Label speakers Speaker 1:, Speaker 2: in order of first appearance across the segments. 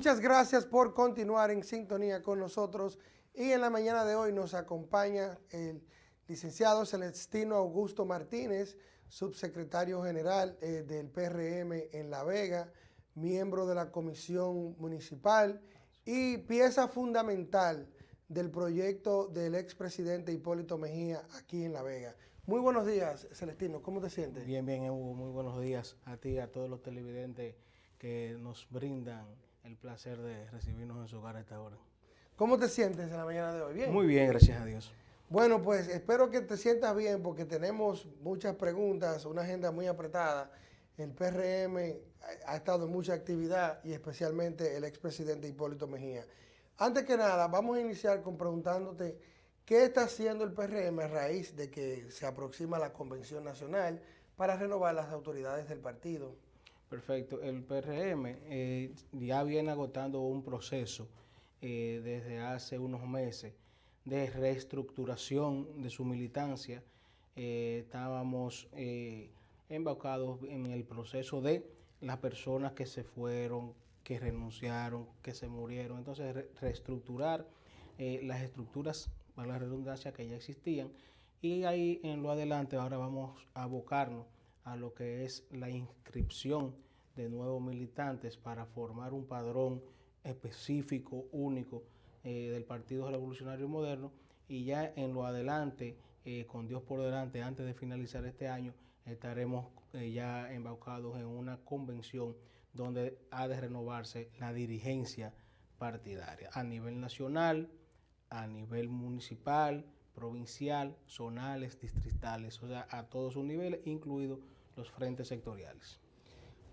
Speaker 1: Muchas gracias por continuar en sintonía con nosotros y en la mañana de hoy nos acompaña el licenciado Celestino Augusto Martínez, subsecretario general eh, del PRM en La Vega, miembro de la comisión municipal y pieza fundamental del proyecto del expresidente Hipólito Mejía aquí en La Vega. Muy buenos días, Celestino, ¿cómo te sientes?
Speaker 2: Bien, bien, Hugo, muy buenos días a ti, a todos los televidentes que nos brindan el placer de recibirnos en su hogar a esta hora.
Speaker 1: ¿Cómo te sientes en la mañana de hoy?
Speaker 2: ¿Bien? Muy bien, gracias a Dios.
Speaker 1: Bueno, pues espero que te sientas bien porque tenemos muchas preguntas, una agenda muy apretada. El PRM ha estado en mucha actividad y especialmente el expresidente Hipólito Mejía. Antes que nada, vamos a iniciar con preguntándote qué está haciendo el PRM a raíz de que se aproxima la Convención Nacional para renovar las autoridades del partido.
Speaker 2: Perfecto. El PRM eh, ya viene agotando un proceso eh, desde hace unos meses de reestructuración de su militancia. Eh, estábamos embarcados en el proceso de las personas que se fueron, que renunciaron, que se murieron. Entonces, reestructurar las estructuras, para la redundancia, que ya existían. Y ahí en lo adelante ahora vamos a abocarnos a lo que es la inscripción de nuevos militantes para formar un padrón específico, único eh, del Partido Revolucionario Moderno. Y ya en lo adelante, eh, con Dios por delante, antes de finalizar este año, estaremos eh, ya embaucados en una convención donde ha de renovarse la dirigencia partidaria a nivel nacional, a nivel municipal, provincial, zonales, distritales, o sea, a todos sus niveles, incluidos los frentes sectoriales.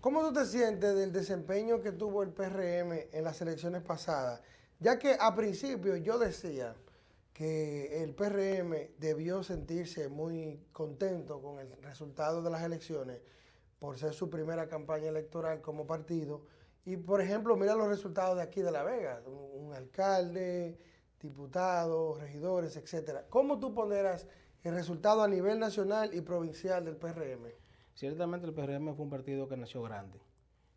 Speaker 1: ¿Cómo tú te sientes del desempeño que tuvo el PRM en las elecciones pasadas? Ya que a principio yo decía que el PRM debió sentirse muy contento con el resultado de las elecciones por ser su primera campaña electoral como partido. Y por ejemplo, mira los resultados de aquí de La Vega, un, alcalde, diputados, regidores, etcétera. ¿Cómo tú pondrás el resultado a nivel nacional y provincial del PRM?
Speaker 2: Ciertamente el PRM fue un partido que nació grande.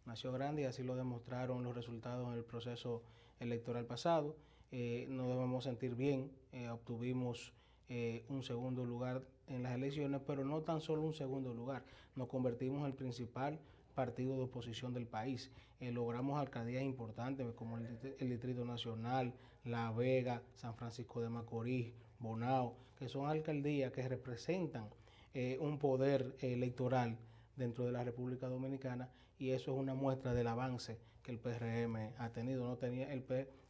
Speaker 2: Nació grande y así lo demostraron los resultados en el proceso electoral pasado. Eh, nos debemos sentir bien, eh, obtuvimos eh, un segundo lugar en las elecciones, pero no tan solo un segundo lugar, nos convertimos en el principal partido de oposición del país. logramos alcaldías importantes como el, Distrito Nacional, La Vega, San Francisco de Macorís, Bonao, que son alcaldías que representan eh, un poder electoral dentro de la República Dominicana y eso es una muestra del avance que el PRM ha tenido. No tenía el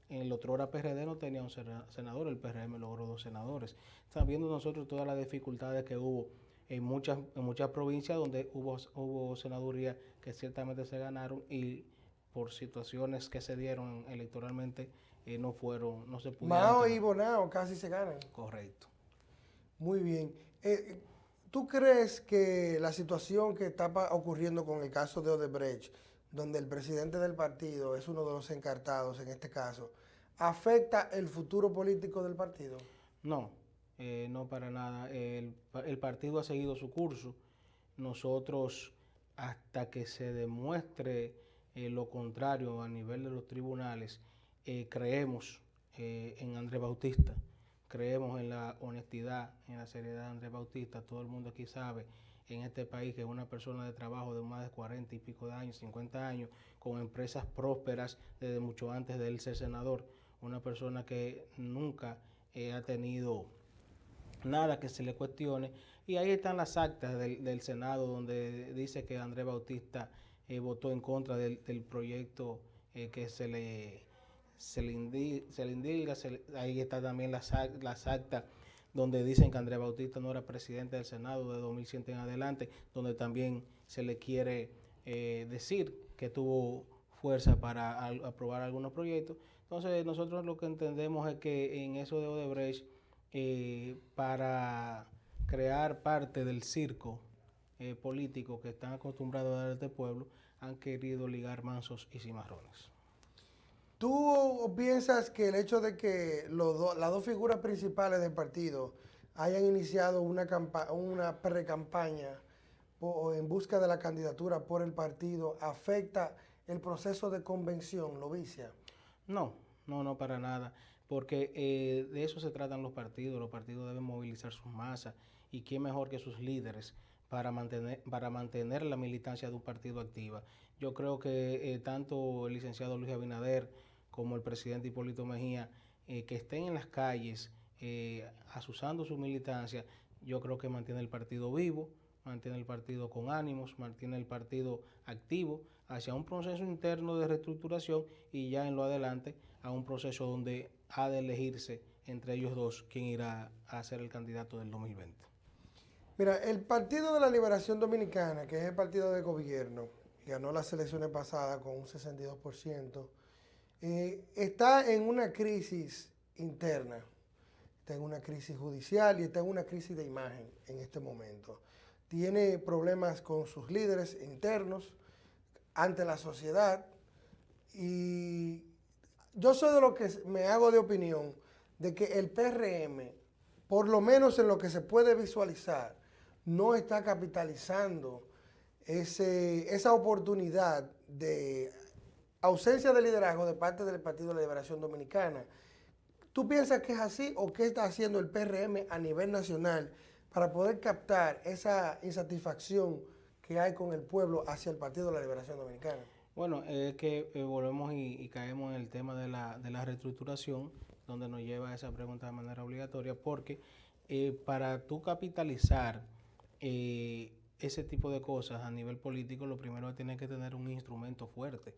Speaker 2: en el otro hora PRD no tenía un senador, el PRM logró dos senadores. Estamos viendo nosotros todas las dificultades que hubo en muchas, en muchas provincias donde hubo, hubo senadurías que ciertamente se ganaron y por situaciones que se dieron electoralmente eh, no fueron, no se pudieron.
Speaker 1: Mao y Bonao casi se ganan.
Speaker 2: Correcto.
Speaker 1: Muy bien. Eh, ¿Tú crees que la situación que está ocurriendo con el caso de Odebrecht, donde el presidente del partido es uno de los encartados en este caso, afecta el futuro político del partido?
Speaker 2: No, eh, no para nada. El, partido ha seguido su curso. Nosotros, hasta que se demuestre eh, lo contrario a nivel de los tribunales, eh, creemos en Andrés Bautista creemos en la honestidad, en la seriedad de Andrés Bautista. Todo el mundo aquí sabe en este país que es una persona de trabajo de más de 40 y pico de años, 50 años, con empresas prósperas desde mucho antes de él ser senador. Una persona que nunca ha tenido nada que se le cuestione. Y ahí están las actas del, Senado donde dice que Andrés Bautista eh, votó en contra del, proyecto eh, que se le se le, indica, ahí está también las, las actas donde dicen que Andrés Bautista no era presidente del Senado de 2100 en adelante, donde también se le quiere eh, decir que tuvo fuerza para aprobar algunos proyectos. Entonces nosotros lo que entendemos es que en eso de Odebrecht, eh, para crear parte del circo eh, político que están acostumbrados a dar este pueblo, han querido ligar mansos y cimarrones.
Speaker 1: ¿Tú piensas que el hecho de que las dos figuras principales del partido hayan iniciado una, una pre-campaña en busca de la candidatura por el partido afecta el proceso de convención, lo vicia?
Speaker 2: No, no, no, para nada, porque eh, de eso se tratan los partidos, los partidos deben movilizar sus masas y quién mejor que sus líderes para mantener, para mantener la militancia de un partido activa. Yo creo que eh, tanto el licenciado Luis Abinader como el presidente Hipólito Mejía, eh, que estén en las calles asusando su militancia, yo creo que mantiene el partido vivo, mantiene el partido con ánimos, mantiene el partido activo hacia un proceso interno de reestructuración y ya en lo adelante a un proceso donde ha de elegirse entre ellos dos quién irá a ser el candidato del 2020.
Speaker 1: Mira, el Partido de la Liberación Dominicana, que es el partido de gobierno, ganó las elecciones pasadas con un 62%, eh, está en una crisis interna, está en una crisis judicial y está en una crisis de imagen en este momento tiene problemas con sus líderes internos, ante la sociedad, y yo soy de lo que me hago de opinión de que el PRM, por lo menos en lo que se puede visualizar, no está capitalizando ese, esa oportunidad de ausencia de liderazgo de parte del Partido de la Liberación Dominicana. ¿Tú piensas que es así o qué está haciendo el PRM a nivel nacional para poder captar esa insatisfacción que hay con el pueblo hacia el Partido de la Liberación Dominicana?
Speaker 2: Bueno, es que eh, volvemos y, caemos en el tema de la, de la reestructuración, donde nos lleva a esa pregunta de manera obligatoria, porque eh, para tú capitalizar eh, ese tipo de cosas a nivel político, lo primero es tener que tener un instrumento fuerte.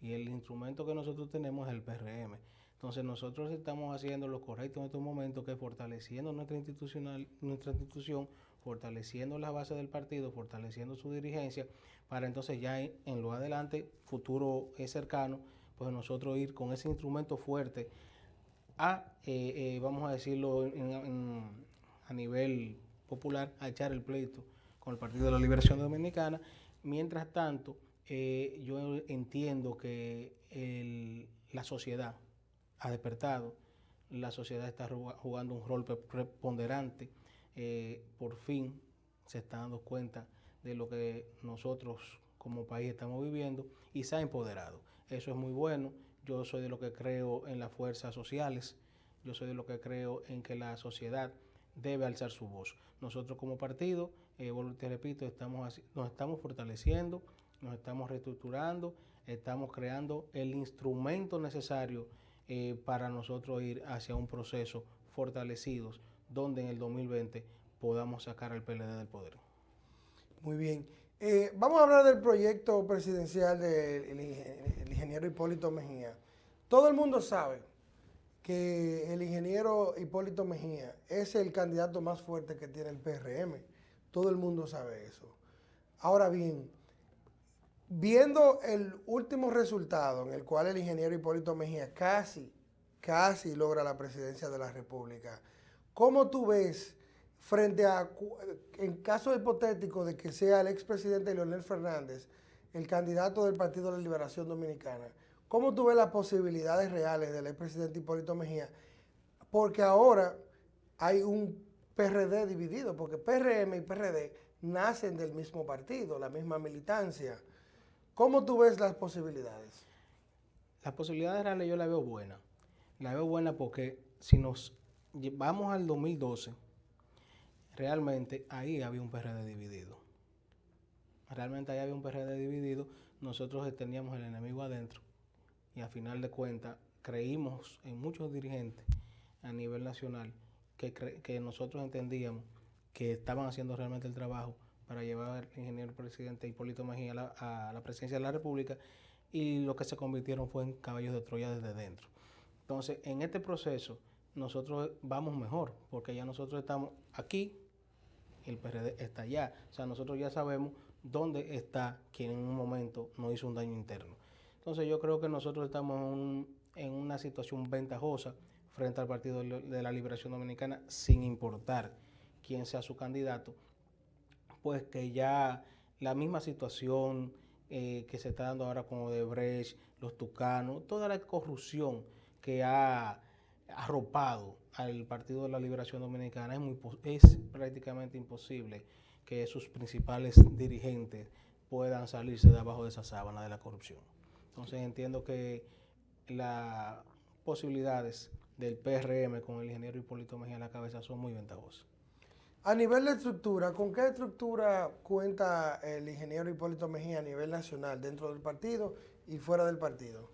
Speaker 2: Y el instrumento que nosotros tenemos es el PRM. Entonces nosotros estamos haciendo lo correcto en estos momentos, que es fortaleciendo nuestra, institucional, nuestra institución, fortaleciendo la base del partido, fortaleciendo su dirigencia, para entonces ya en, lo adelante, futuro cercano, pues nosotros ir con ese instrumento fuerte a, eh, eh, vamos a decirlo a nivel popular, a echar el pleito con el Partido de la Liberación Dominicana. Mientras tanto, eh, yo entiendo que la sociedad, ha despertado, la sociedad está jugando un rol preponderante, por fin se está dando cuenta de lo que nosotros como país estamos viviendo y se ha empoderado. Eso es muy bueno. Yo soy de lo que creo en las fuerzas sociales, yo soy de lo que creo en que la sociedad debe alzar su voz. Nosotros como partido, eh, te repito, estamos nos estamos fortaleciendo, nos estamos reestructurando, estamos creando el instrumento necesario eh, para nosotros ir hacia un proceso fortalecidos donde en el 2020 podamos sacar al PLD del poder.
Speaker 1: Muy bien. Eh, vamos a hablar del proyecto presidencial del ingeniero Hipólito Mejía. Todo el mundo sabe que el ingeniero Hipólito Mejía es el candidato más fuerte que tiene el PRM. Todo el mundo sabe eso. Ahora bien, Viendo el último resultado en el cual el ingeniero Hipólito Mejía casi, casi logra la presidencia de la República, ¿cómo tú ves frente a, en caso hipotético de que sea el expresidente Leonel Fernández el candidato del Partido de la Liberación Dominicana, ¿cómo tú ves las posibilidades reales del expresidente Hipólito Mejía? Porque ahora hay un PRD dividido, porque PRM y PRD nacen del mismo partido, la misma militancia. ¿Cómo tú ves las posibilidades?
Speaker 2: Las posibilidades reales yo la veo buena. La veo buena porque si nos vamos al 2012, realmente ahí había un PRD dividido. Realmente ahí había un PRD dividido. Nosotros teníamos el enemigo adentro y a final de cuentas creímos en muchos dirigentes a nivel nacional que, que nosotros entendíamos que estaban haciendo realmente el trabajo para llevar al ingeniero presidente Hipólito Mejía a la, presidencia de la República y lo que se convirtieron fue en caballos de Troya desde dentro. Entonces, en este proceso, nosotros vamos mejor, porque ya nosotros estamos aquí, el PRD está allá. O sea, nosotros ya sabemos dónde está quien en un momento nos hizo un daño interno. Entonces, yo creo que nosotros estamos en, una situación ventajosa frente al Partido de la Liberación Dominicana, sin importar quién sea su candidato pues que ya la misma situación eh, que se está dando ahora con Odebrecht, los tucanos, toda la corrupción que ha arropado al Partido de la Liberación Dominicana, es, es prácticamente imposible que sus principales dirigentes puedan salirse de abajo de esa sábana de la corrupción. Entonces entiendo que las posibilidades del PRM con el ingeniero Hipólito Mejía a la cabeza son muy ventajosas.
Speaker 1: A nivel de estructura, ¿con qué estructura cuenta el ingeniero Hipólito Mejía a nivel nacional, dentro del partido y fuera del partido?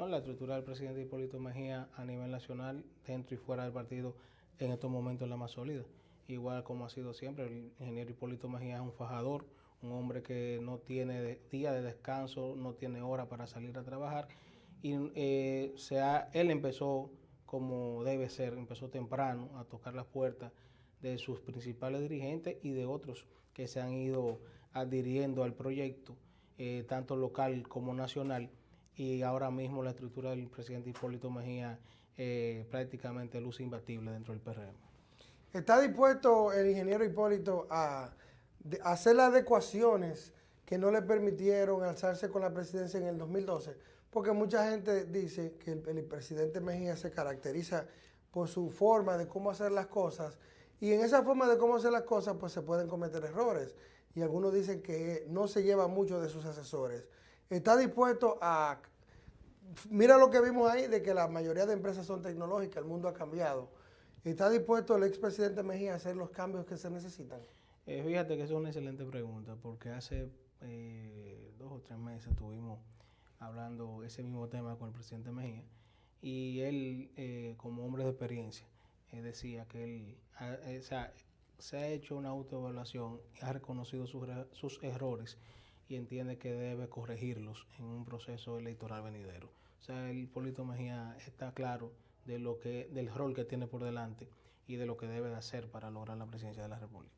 Speaker 2: No, la estructura del presidente Hipólito Mejía a nivel nacional, dentro y fuera del partido, en estos momentos es la más sólida. Igual como ha sido siempre, el ingeniero Hipólito Mejía es un fajador, un hombre que no tiene día de descanso, no tiene hora para salir a trabajar. Y eh, él empezó como debe ser, empezó temprano a tocar las puertas de sus principales dirigentes y de otros que se han ido adhiriendo al proyecto, eh, tanto local como nacional. Y ahora mismo la estructura del presidente Hipólito Mejía eh, prácticamente luce imbatible dentro del PRM.
Speaker 1: ¿Está dispuesto el ingeniero Hipólito a hacer las adecuaciones que no le permitieron alzarse con la presidencia en el 2012? Porque mucha gente dice que el, el presidente Mejía se caracteriza por su forma de cómo hacer las cosas y en esa forma de cómo hacer las cosas, pues se pueden cometer errores. Y algunos dicen que no se lleva mucho de sus asesores. Está dispuesto a... Mira lo que vimos ahí, de que la mayoría de empresas son tecnológicas, el mundo ha cambiado. ¿Está dispuesto el expresidente Mejía a hacer los cambios que se necesitan?
Speaker 2: Eh, fíjate que es una excelente pregunta, porque hace eh, dos o tres meses estuvimos hablando ese mismo tema con el presidente Mejía, y él, eh, como hombre de experiencia, decía que él eh, se ha hecho una autoevaluación, ha reconocido sus, sus, errores y entiende que debe corregirlos en un proceso electoral venidero. O sea, el Polito Mejía está claro de lo que, del rol que tiene por delante y de lo que debe de hacer para lograr la presidencia de la República.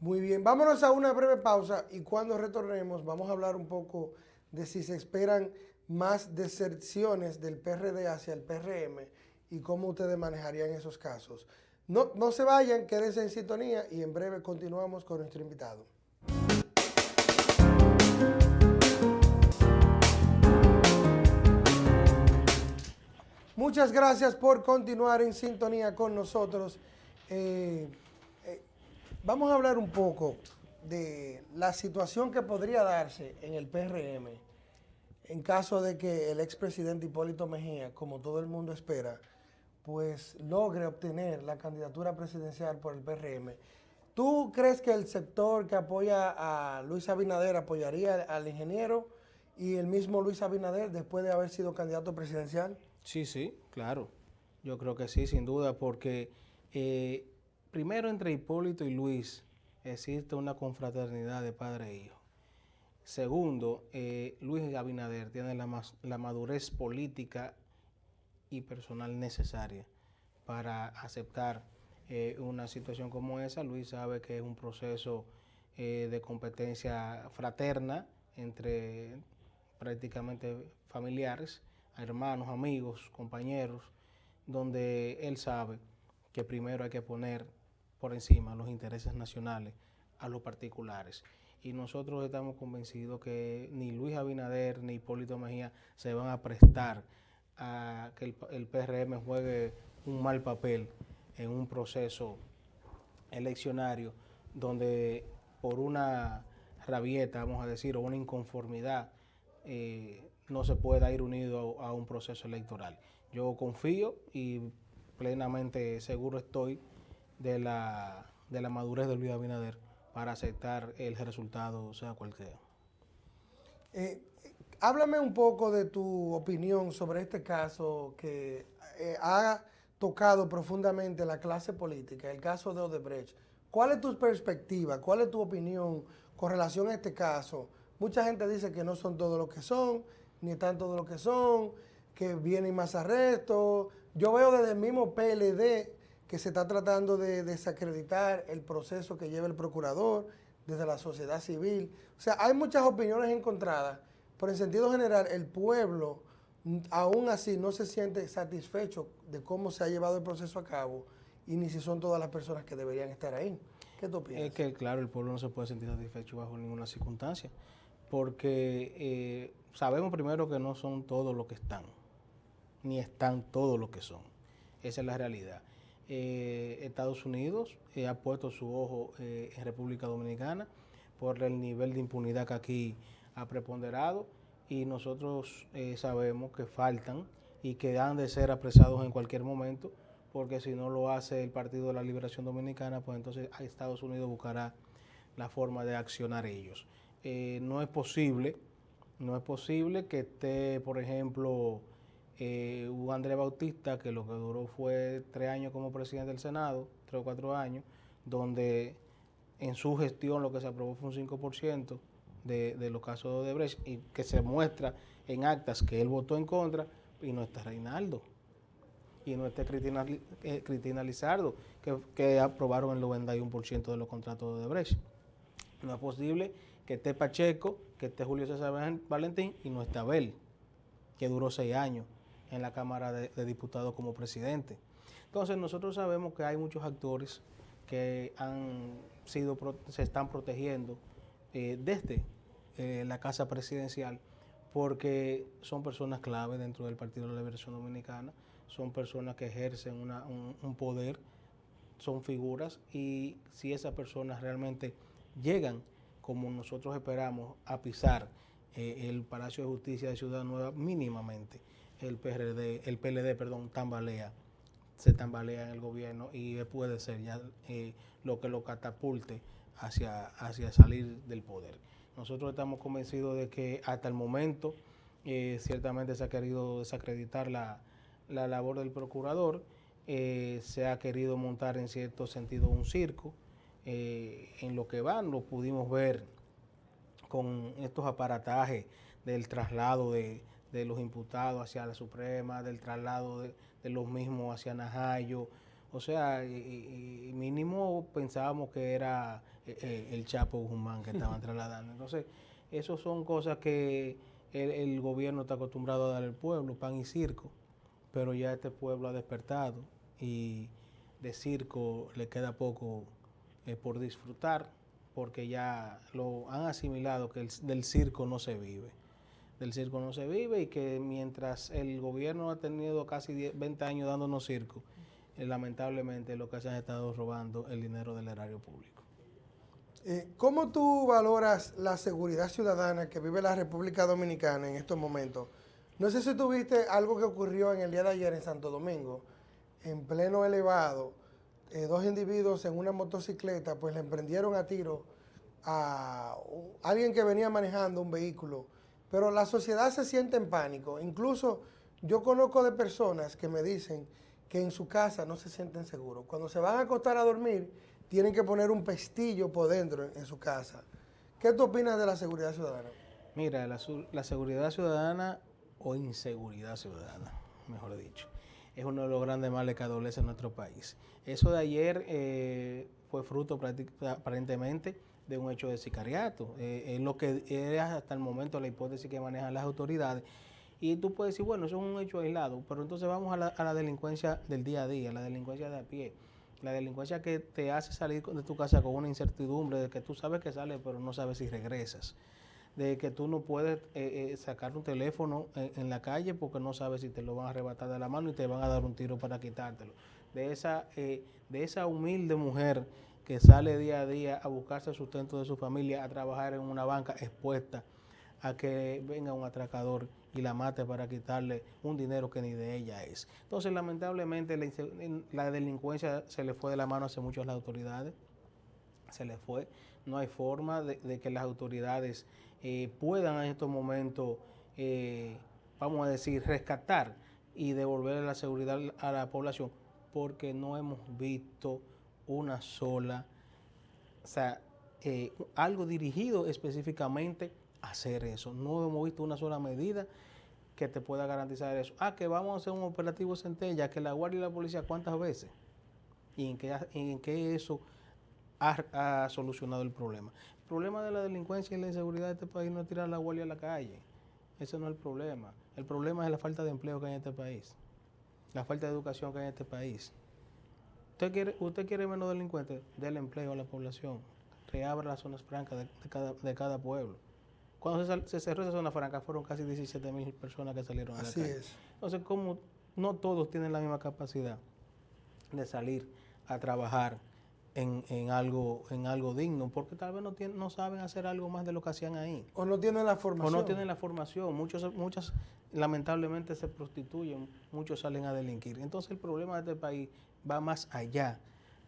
Speaker 1: Muy bien, vámonos a una breve pausa y cuando retornemos vamos a hablar un poco de si se esperan más deserciones del PRD hacia el PRM y cómo ustedes manejarían esos casos. No, no se vayan, quédense en sintonía y en breve continuamos con nuestro invitado. Muchas gracias por continuar en sintonía con nosotros. Eh, eh, vamos a hablar un poco de la situación que podría darse en el PRM en caso de que el expresidente Hipólito Mejía, como todo el mundo espera, pues logre obtener la candidatura presidencial por el PRM. ¿Tú crees que el sector que apoya a Luis Abinader apoyaría al ingeniero y el mismo Luis Abinader después de haber sido candidato presidencial?
Speaker 2: Sí, sí, claro. Yo creo que sí, sin duda, porque eh, primero entre Hipólito y Luis existe una confraternidad de padre e hijo. Segundo, eh, Luis Abinader tiene la, madurez política y personal necesaria para aceptar eh, una situación como esa. Luis sabe que es un proceso de competencia fraterna entre prácticamente familiares, hermanos, amigos, compañeros, donde él sabe que primero hay que poner por encima los intereses nacionales a los particulares. Y nosotros estamos convencidos que ni Luis Abinader ni Hipólito Mejía se van a prestar a que el, PRM juegue un mal papel en un proceso eleccionario donde por una rabieta, vamos a decir, o una inconformidad, eh, no se pueda ir unido a, un proceso electoral. Yo confío y plenamente seguro estoy de la, de la madurez de Luis Abinader para aceptar el resultado, sea cual sea.
Speaker 1: Eh, Háblame un poco de tu opinión sobre este caso que eh, ha tocado profundamente la clase política, el caso de Odebrecht. ¿Cuál es tu perspectiva? ¿Cuál es tu opinión con relación a este caso? Mucha gente dice que no son todos lo que son, ni están todos lo que son, que vienen más arrestos. Yo veo desde el mismo PLD que se está tratando de desacreditar el proceso que lleva el procurador desde la sociedad civil. O sea, hay muchas opiniones encontradas pero en sentido general, el pueblo aún así no se siente satisfecho de cómo se ha llevado el proceso a cabo y ni si son todas las personas que deberían estar ahí. ¿Qué tú piensas?
Speaker 2: Es que, claro, el pueblo no se puede sentir satisfecho bajo ninguna circunstancia, porque eh, sabemos primero que no son todos los que están, ni están todos los que son. Esa es la realidad. Eh, Estados Unidos eh, ha puesto su ojo en República Dominicana por el nivel de impunidad que aquí ha preponderado y nosotros eh, sabemos que faltan y que han de ser apresados en cualquier momento, porque si no lo hace el Partido de la Liberación Dominicana, pues entonces Estados Unidos buscará la forma de accionar ellos. Eh, no es posible, no es posible que esté, por ejemplo, eh, un Andrés Bautista, que lo que duró fue tres años como presidente del Senado, tres o cuatro años, donde en su gestión lo que se aprobó fue un 5% de, de los casos de Odebrecht y que se muestra en actas que él votó en contra y no está Reinaldo y no está Cristina, eh, Cristina Lizardo, que, que, aprobaron el 91% de los contratos de Odebrecht. No es posible que esté Pacheco, que esté Julio César Valentín y no esté Abel, que duró seis años en la Cámara de, Diputados como presidente. Entonces nosotros sabemos que hay muchos actores que han sido, se están protegiendo eh, desde eh, la Casa Presidencial porque son personas clave dentro del Partido de la Liberación Dominicana, son personas que ejercen un, poder, son figuras y si esas personas realmente llegan como nosotros esperamos a pisar eh, el Palacio de Justicia de Ciudad Nueva mínimamente, el PRD, el PLD, perdón, tambalea se tambalea en el gobierno y puede ser ya eh, lo que lo catapulte hacia, hacia salir del poder. Nosotros estamos convencidos de que hasta el momento eh, ciertamente se ha querido desacreditar la, la labor del procurador, eh, se ha querido montar en cierto sentido un circo, eh, en lo que van lo pudimos ver con estos aparatajes del traslado de, de los imputados hacia la Suprema, del traslado de, de los mismos hacia Najayo. O sea, y, y mínimo pensábamos que era eh, el Chapo Guzmán que estaban trasladando. Entonces, eso son cosas que el, el, gobierno está acostumbrado a dar al pueblo, pan y circo, pero ya este pueblo ha despertado y de circo le queda poco eh, por disfrutar, porque ya lo han asimilado que el, del circo no se vive del circo no se vive y que mientras el gobierno ha tenido casi 10, 20 años dándonos circo, eh, lamentablemente lo que se han estado robando el dinero del erario público.
Speaker 1: Eh, ¿Cómo tú valoras la seguridad ciudadana que vive la República Dominicana en estos momentos? No sé si tuviste algo que ocurrió en el día de ayer en Santo Domingo, en pleno elevado, eh, dos individuos en una motocicleta pues le emprendieron a tiro a alguien que venía manejando un vehículo pero la sociedad se siente en pánico. Incluso yo conozco de personas que me dicen que en su casa no se sienten seguros. Cuando se van a acostar a dormir, tienen que poner un pestillo por dentro en, su casa. ¿Qué tú opinas de la seguridad ciudadana?
Speaker 2: Mira, la, seguridad ciudadana o inseguridad ciudadana, mejor dicho, es uno de los grandes males que adolece nuestro país. Eso de ayer eh, fue fruto aparentemente de un hecho de sicariato. Eh, es lo que es hasta el momento la hipótesis que manejan las autoridades. Y tú puedes decir, bueno, eso es un hecho aislado, pero entonces vamos a la, a la delincuencia del día a día, la delincuencia de a pie. La delincuencia que te hace salir de tu casa con una incertidumbre de que tú sabes que sales, pero no sabes si regresas. De que tú no puedes eh, eh, sacar un teléfono en, la calle porque no sabes si te lo van a arrebatar de la mano y te van a dar un tiro para quitártelo. De esa, eh, de esa humilde mujer que sale día a día a buscarse el sustento de su familia, a trabajar en una banca expuesta a que venga un atracador y la mate para quitarle un dinero que ni de ella es. Entonces, lamentablemente, la, la delincuencia se le fue de la mano hace mucho a las autoridades, se le fue. No hay forma de que las autoridades eh, puedan en estos momentos, eh, vamos a decir, rescatar y devolver la seguridad a la población, porque no hemos visto una sola, o sea, eh, algo dirigido específicamente a hacer eso. No hemos visto una sola medida que te pueda garantizar eso. Ah, que vamos a hacer un operativo centella, que la Guardia y la Policía, ¿cuántas veces? ¿Y en qué, en qué eso ha, ha, solucionado el problema? El problema de la delincuencia y la inseguridad de este país no es tirar la Guardia a la calle. Ese no es el problema. El problema es la falta de empleo que hay en este país. La falta de educación que hay en este país. ¿Usted quiere, usted quiere menos delincuentes? Del empleo a la población. Reabra las zonas francas de, de, cada, de cada, pueblo. Cuando se, se, cerró esa zona franca fueron casi 17 mil personas que salieron a
Speaker 1: Así
Speaker 2: la calle.
Speaker 1: es.
Speaker 2: Entonces, como no todos tienen la misma capacidad de salir a trabajar en, algo, en algo digno, porque tal vez no, tienen, no saben hacer algo más de lo que hacían ahí.
Speaker 1: O no tienen la formación.
Speaker 2: O no tienen la formación. Muchos, muchas lamentablemente se prostituyen, muchos salen a delinquir. Entonces el problema de este país va más allá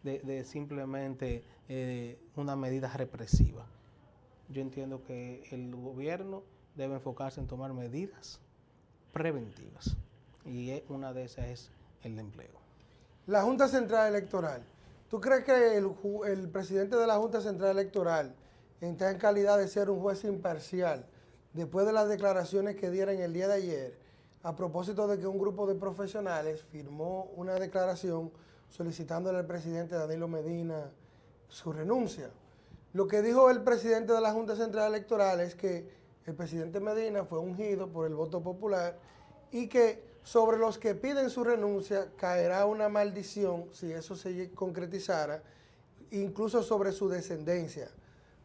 Speaker 2: de, simplemente eh, una medida represiva. Yo entiendo que el gobierno debe enfocarse en tomar medidas preventivas y una de esas es el empleo.
Speaker 1: La Junta Central Electoral ¿Tú crees que el, presidente de la Junta Central Electoral está en calidad de ser un juez imparcial después de las declaraciones que dieron el día de ayer a propósito de que un grupo de profesionales firmó una declaración solicitándole al presidente Danilo Medina su renuncia? Lo que dijo el presidente de la Junta Central Electoral es que el presidente Medina fue ungido por el voto popular y que sobre los que piden su renuncia caerá una maldición si eso se concretizara, incluso sobre su descendencia.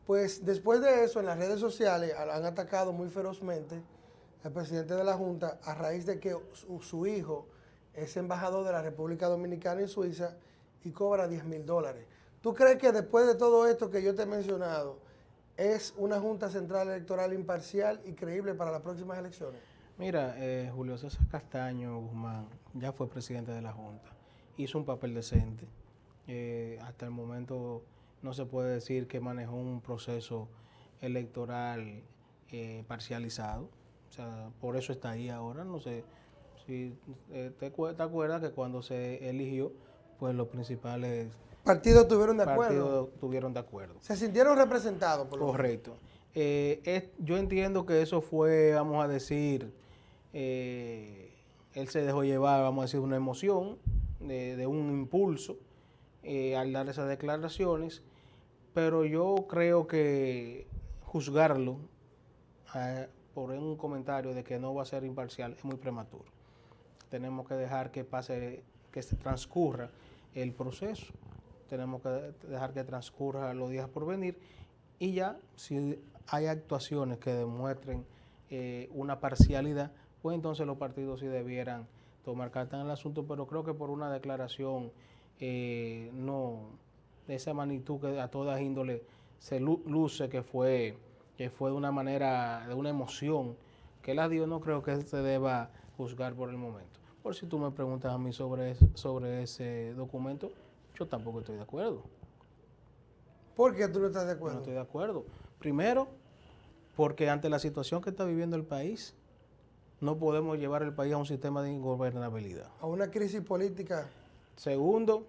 Speaker 1: Pues después de eso, en las redes sociales han atacado muy ferozmente al presidente de la Junta a raíz de que su, hijo es embajador de la República Dominicana en Suiza y cobra 10 mil dólares. ¿Tú crees que después de todo esto que yo te he mencionado, es una Junta Central Electoral imparcial y creíble para las próximas elecciones?
Speaker 2: Mira, eh, Julio César Castaño Guzmán ya fue presidente de la Junta, hizo un papel decente. Eh, hasta el momento no se puede decir que manejó un proceso electoral eh, parcializado. O sea, por eso está ahí ahora. No sé si te, te, acuerdas que cuando se eligió, pues los principales
Speaker 1: partidos tuvieron de acuerdo.
Speaker 2: Partidos tuvieron de acuerdo.
Speaker 1: Se sintieron representados.
Speaker 2: Por Correcto. yo entiendo que eso fue, vamos a decir, eh, él se dejó llevar, vamos a decir, una emoción, de, un impulso eh, al dar esas declaraciones, pero yo creo que juzgarlo eh, por un comentario de que no va a ser imparcial es muy prematuro. Tenemos que dejar que pase, que se transcurra el proceso, tenemos que dejar que transcurra los días por venir y ya si hay actuaciones que demuestren una parcialidad, pues entonces los partidos sí debieran tomar carta en el asunto, pero creo que por una declaración eh, no de esa magnitud que a todas índoles se luce que fue, que fue de una manera, de una emoción, que la dio, no creo que se deba juzgar por el momento. Por si tú me preguntas a mí sobre, sobre ese documento, yo tampoco estoy de acuerdo.
Speaker 1: ¿Por qué tú no estás de acuerdo?
Speaker 2: no estoy de acuerdo. Primero, porque ante la situación que está viviendo el país, no podemos llevar el país a un sistema de ingobernabilidad.
Speaker 1: A una crisis política.
Speaker 2: Segundo,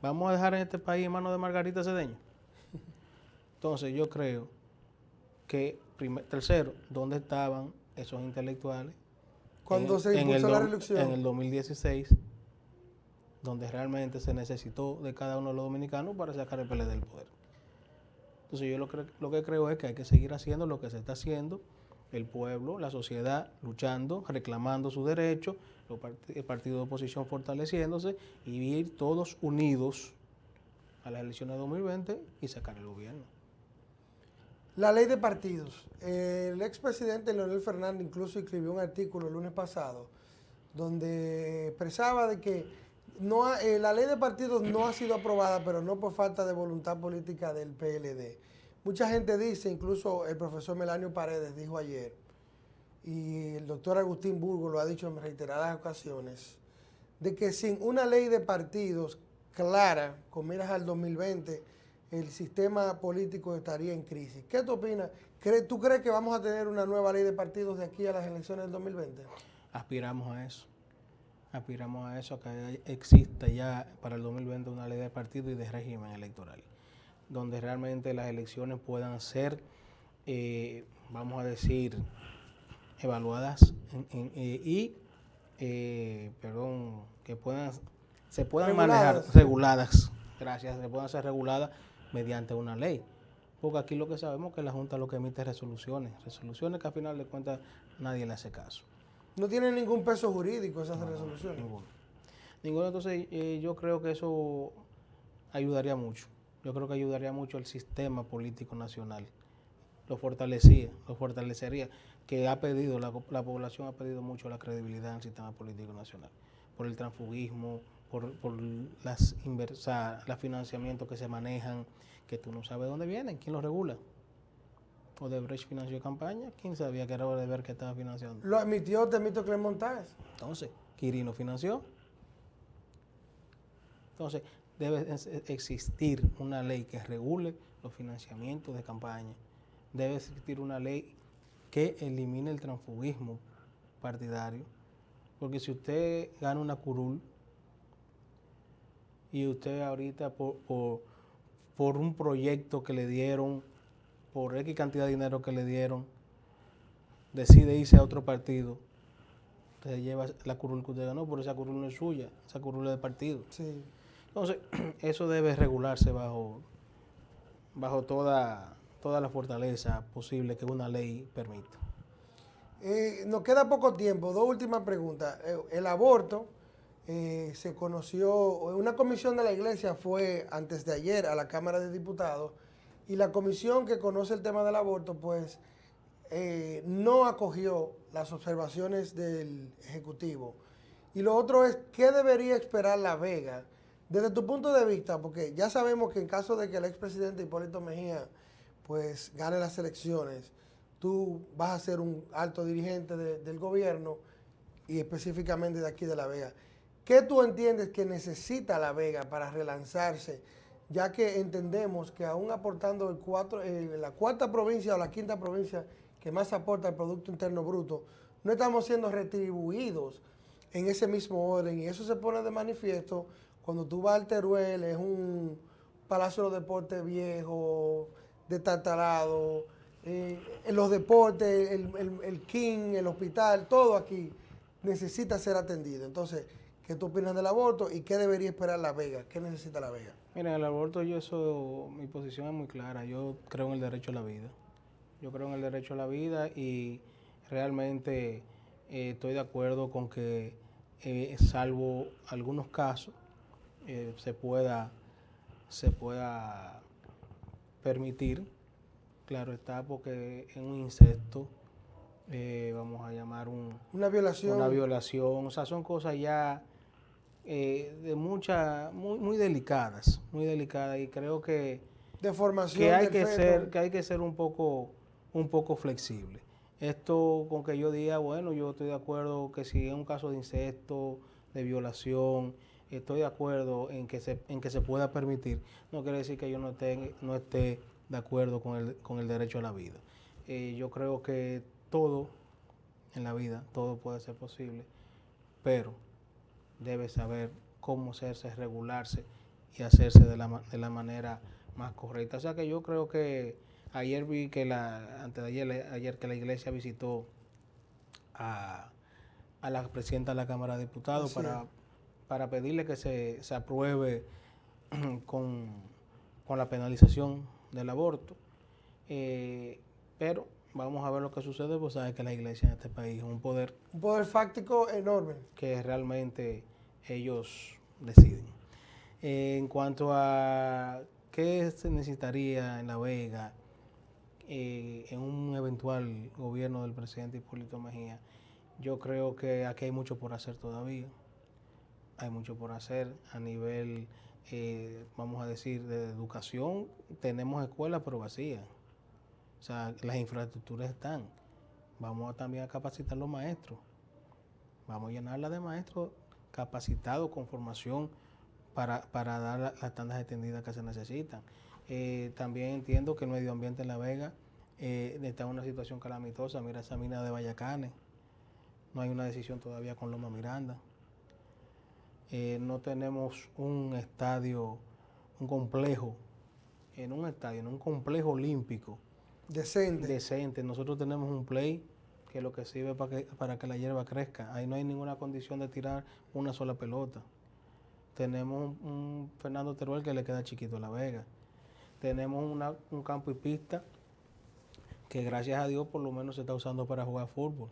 Speaker 2: vamos a dejar en este país en manos de Margarita Cedeño. Entonces yo creo que, tercero, ¿dónde estaban esos intelectuales?
Speaker 1: Cuando se impulsó la reelección.
Speaker 2: En el 2016, donde realmente se necesitó de cada uno de los dominicanos para sacar el PLD del poder. Entonces yo lo, lo que creo es que hay que seguir haciendo lo que se está haciendo el pueblo, la sociedad luchando, reclamando su derecho, el partido de oposición fortaleciéndose y ir todos unidos a las elecciones de 2020 y sacar el gobierno.
Speaker 1: La ley de partidos. El expresidente Leonel Fernández incluso escribió un artículo el lunes pasado donde expresaba de que no eh, la ley de partidos no ha sido aprobada, pero no por falta de voluntad política del PLD. Mucha gente dice, incluso el profesor Melanio Paredes dijo ayer, y el doctor Agustín Burgo lo ha dicho en reiteradas ocasiones, de que sin una ley de partidos clara, con miras al 2020, el sistema político estaría en crisis. ¿Qué tú opinas? ¿Tú crees que vamos a tener una nueva ley de partidos de aquí a las elecciones del 2020?
Speaker 2: Aspiramos a eso. Aspiramos a eso, que exista ya para el 2020 una ley de partidos y de régimen electoral donde realmente las elecciones puedan ser, eh, vamos a decir, evaluadas eh, y, eh, perdón, que puedan, se puedan manejar reguladas, gracias, se puedan ser reguladas mediante una ley. Porque aquí lo que sabemos es que la Junta lo que emite es resoluciones, resoluciones que al final de cuentas nadie le hace caso.
Speaker 1: No tiene ningún peso jurídico esas resoluciones.
Speaker 2: Ninguno. Ninguno, entonces yo creo que eso ayudaría mucho yo creo que ayudaría mucho al sistema político nacional. Lo fortalecía, lo fortalecería, que ha pedido, la, población ha pedido mucho la credibilidad del sistema político nacional, por el transfugismo, por, por las inversa, los financiamientos que se manejan, que tú no sabes dónde vienen, quién los regula. Odebrecht financió campaña, quién sabía que era Odebrecht que estaba financiando.
Speaker 1: Lo admitió Temístocles Montajes.
Speaker 2: Entonces, Quirino financió. Entonces, debe existir una ley que regule los financiamientos de campaña. Debe existir una ley que elimine el transfugismo partidario. Porque si usted gana una curul y usted ahorita por, por, un proyecto que le dieron, por X cantidad de dinero que le dieron, decide irse a otro partido, usted lleva la curul que usted ganó, pero esa curul no es suya, esa curul es del partido.
Speaker 1: Sí.
Speaker 2: Entonces, eso debe regularse bajo, bajo toda, toda la fortaleza posible que una ley permita.
Speaker 1: Eh, nos queda poco tiempo. Dos últimas preguntas. Eh, el aborto eh, se conoció, una comisión de la iglesia fue antes de ayer a la Cámara de Diputados y la comisión que conoce el tema del aborto, pues no acogió las observaciones del Ejecutivo. Y lo otro es, ¿qué debería esperar La Vega? Desde tu punto de vista, porque ya sabemos que en caso de que el expresidente Hipólito Mejía pues gane las elecciones, tú vas a ser un alto dirigente del gobierno y específicamente de aquí de La Vega. ¿Qué tú entiendes que necesita La Vega para relanzarse? Ya que entendemos que aún aportando el cuatro, la cuarta provincia o la quinta provincia que más aporta al Producto Interno Bruto, no estamos siendo retribuidos en ese mismo orden y eso se pone de manifiesto cuando tú vas al Teruel, es un palacio de deportes viejo, destartalado, eh, los deportes, el, King, el hospital, todo aquí necesita ser atendido. Entonces, ¿qué tú opinas del aborto y qué debería esperar La Vega? ¿Qué necesita La Vega?
Speaker 2: Mira, el aborto, yo eso, mi posición es muy clara. Yo creo en el derecho a la vida. Yo creo en el derecho a la vida y realmente eh, estoy de acuerdo con que, eh, salvo algunos casos, se pueda se pueda permitir Claro está, porque en un insecto, eh, vamos a llamar un,
Speaker 1: una violación.
Speaker 2: Una violación, o sea, son cosas ya eh, de mucha, muy, muy delicadas, muy delicadas y creo que,
Speaker 1: de formación
Speaker 2: que hay que ser, que hay que ser un poco, un poco flexible. Esto con que yo diga, bueno, yo estoy de acuerdo que si es un caso de insecto, de violación, estoy de acuerdo en que se, en que se pueda permitir, no quiere decir que yo no esté, no esté de acuerdo con el, con el derecho a la vida. Eh, yo creo que todo en la vida, todo puede ser posible, pero debe saber cómo hacerse, regularse y hacerse de la, de la manera más correcta. O sea que yo creo que ayer vi que la, antes de ayer, ayer que la iglesia visitó a, a la presidenta de la Cámara de Diputados para, para pedirle que se, se apruebe con, con la penalización del aborto. Eh, pero vamos a ver lo que sucede, pues sabes que la iglesia en este país es un poder.
Speaker 1: Un poder fáctico enorme.
Speaker 2: Que realmente ellos deciden. Eh, en cuanto a qué se necesitaría en La Vega eh, en un eventual gobierno del presidente Hipólito Mejía, yo creo que aquí hay mucho por hacer todavía. Hay mucho por hacer a nivel eh, vamos a decir, de educación, tenemos escuelas pero vacías. O sea, las infraestructuras están. Vamos también a capacitar los maestros. Vamos a llenarla de maestros capacitados con formación para, dar las tandas extendidas que se necesitan. Eh, también entiendo que el medio ambiente en La Vega eh, está en una situación calamitosa. Mira esa mina de Vallacanes. No hay una decisión todavía con Loma Miranda. Eh, no tenemos un estadio, un complejo, en un estadio, en un complejo olímpico.
Speaker 1: Decente.
Speaker 2: Decente. Nosotros tenemos un play que es lo que sirve para que, para que la hierba crezca. Ahí no hay ninguna condición de tirar una sola pelota. Tenemos un, Fernando Teruel que le queda chiquito a La Vega. Tenemos un campo y pista que gracias a Dios por lo menos se está usando para jugar fútbol.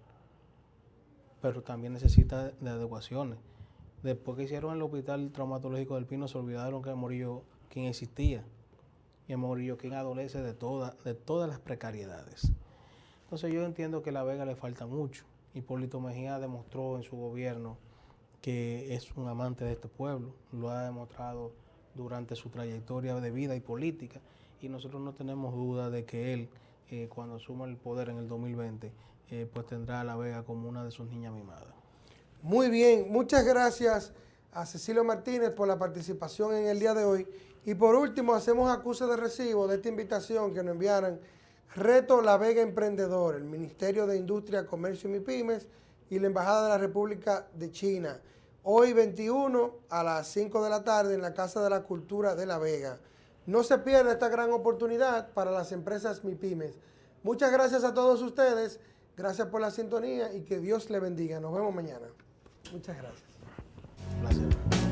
Speaker 2: Pero también necesita de adecuaciones. Después que hicieron el hospital traumatológico del Pino, se olvidaron que Morillo quien existía. Y el Morillo quien adolece de, de todas las precariedades. Entonces yo entiendo que a La Vega le falta mucho. Hipólito Mejía demostró en su gobierno que es un amante de este pueblo, lo ha demostrado durante su trayectoria de vida y política y nosotros no tenemos duda de que él, eh, cuando asuma el poder en el 2020, eh, pues tendrá a La Vega como una de sus niñas mimadas.
Speaker 1: Muy bien, muchas gracias a Cecilio Martínez por la participación en el día de hoy. Y por último, hacemos acuse de recibo de esta invitación que nos enviaran Reto La Vega Emprendedor, el Ministerio de Industria, Comercio y MIPIMES y la Embajada de la República de China. Hoy 21 a las 5 de la tarde en la Casa de la Cultura de La Vega. No se pierda esta gran oportunidad para las empresas MIPIMES. Muchas gracias a todos ustedes, gracias por la sintonía y que Dios le bendiga. Nos vemos mañana. Muchas gracias.
Speaker 2: Placer.